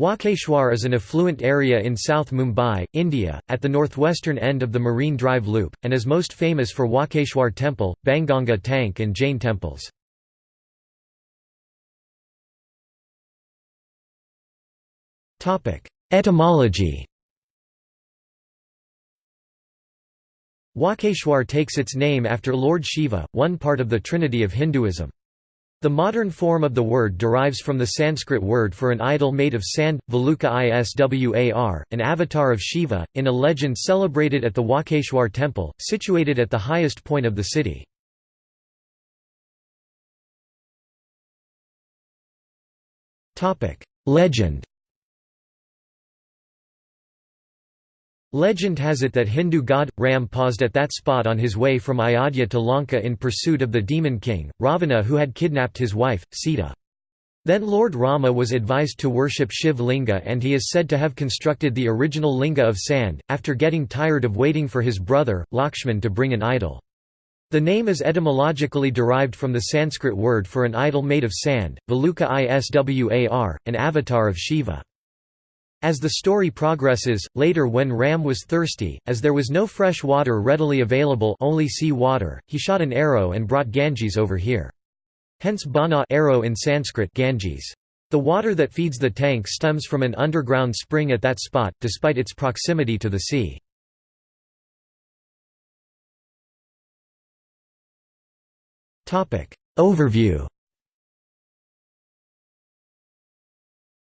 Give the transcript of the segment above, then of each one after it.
Walkeshwar is an affluent area in South Mumbai, India, at the northwestern end of the Marine Drive Loop, and is most famous for Walkeshwar Temple, Banganga Tank and Jain temples. Etymology Walkeshwar takes its name after Lord Shiva, one part of the trinity of Hinduism. The modern form of the word derives from the Sanskrit word for an idol made of sand, Valuka Iswar, an avatar of Shiva, in a legend celebrated at the Walkeshwar temple, situated at the highest point of the city. Legend Legend has it that Hindu god, Ram paused at that spot on his way from Ayodhya to Lanka in pursuit of the demon king, Ravana who had kidnapped his wife, Sita. Then Lord Rama was advised to worship Shiv Linga and he is said to have constructed the original linga of sand, after getting tired of waiting for his brother, Lakshman to bring an idol. The name is etymologically derived from the Sanskrit word for an idol made of sand, Valuka Iswar, an avatar of Shiva. As the story progresses, later when Ram was thirsty, as there was no fresh water readily available only sea water, he shot an arrow and brought Ganges over here. Hence bana arrow in Sanskrit Ganges. The water that feeds the tank stems from an underground spring at that spot, despite its proximity to the sea. Overview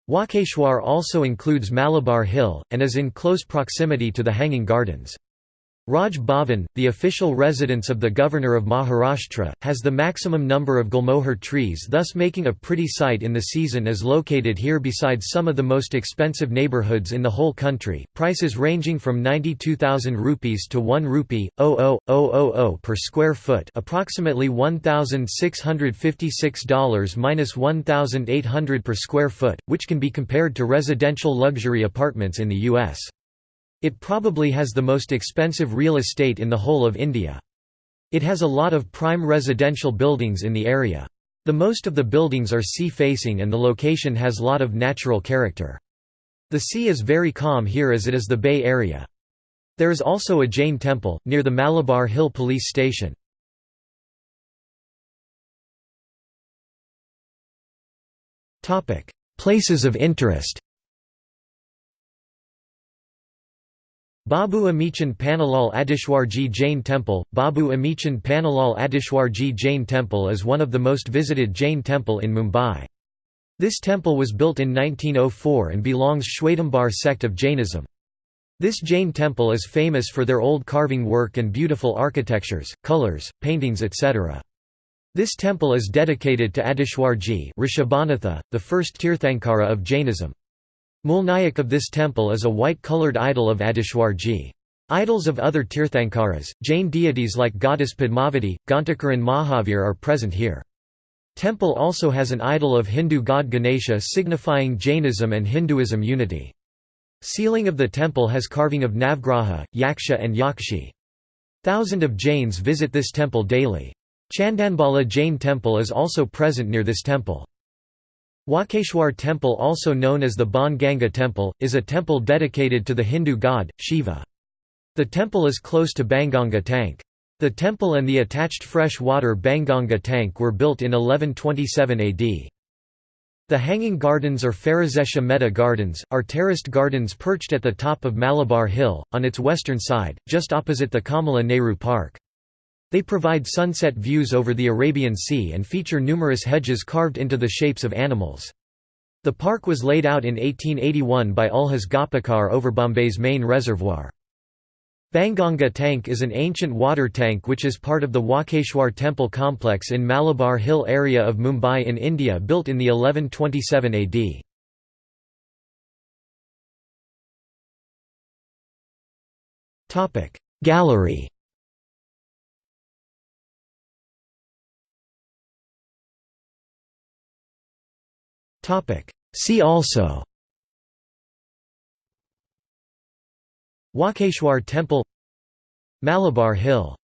Walkeshwar also includes Malabar Hill, and is in close proximity to the Hanging Gardens. Raj Bhavan, the official residence of the Governor of Maharashtra, has the maximum number of gulmohar trees thus making a pretty sight in the season is located here besides some of the most expensive neighbourhoods in the whole country, prices ranging from 92,000 rupees to 1 rupee, 00000 per square foot approximately $1,656 minus 1,800 per square foot, which can be compared to residential luxury apartments in the U.S. It probably has the most expensive real estate in the whole of India. It has a lot of prime residential buildings in the area. The most of the buildings are sea-facing and the location has lot of natural character. The sea is very calm here as it is the Bay Area. There is also a Jain temple, near the Malabar Hill police station. Places of interest Babu Amichand Pannalal Adishwarji Jain Temple Babu Amichand Pannalal Adishwarji Jain Temple is one of the most visited Jain temple in Mumbai. This temple was built in 1904 and belongs Shwetambar sect of Jainism. This Jain temple is famous for their old carving work and beautiful architectures, colors, paintings etc. This temple is dedicated to Adishwarji Rishabhanatha, the first Tirthankara of Jainism. Mulnayak of this temple is a white-coloured idol of Adishwarji. Idols of other Tirthankaras, Jain deities like goddess Padmavati, Ghantakarna Mahavir are present here. Temple also has an idol of Hindu god Ganesha signifying Jainism and Hinduism unity. Ceiling of the temple has carving of Navgraha, Yaksha and Yakshi. Thousand of Jains visit this temple daily. Chandanbala Jain temple is also present near this temple. Walkeshwar temple also known as the Ban Ganga temple, is a temple dedicated to the Hindu god, Shiva. The temple is close to Banganga tank. The temple and the attached fresh water Banganga tank were built in 1127 AD. The Hanging Gardens or Pherozeshah Mehta Gardens, are terraced gardens perched at the top of Malabar Hill, on its western side, just opposite the Kamala Nehru Park. They provide sunset views over the Arabian Sea and feature numerous hedges carved into the shapes of animals. The park was laid out in 1881 by Ulhas Gopikar over Bombay's main reservoir. Banganga Tank is an ancient water tank which is part of the Walkeshwar temple complex in Malabar Hill area of Mumbai in India built in the 1127 AD. Gallery See also. Walkeshwar Temple Malabar Hill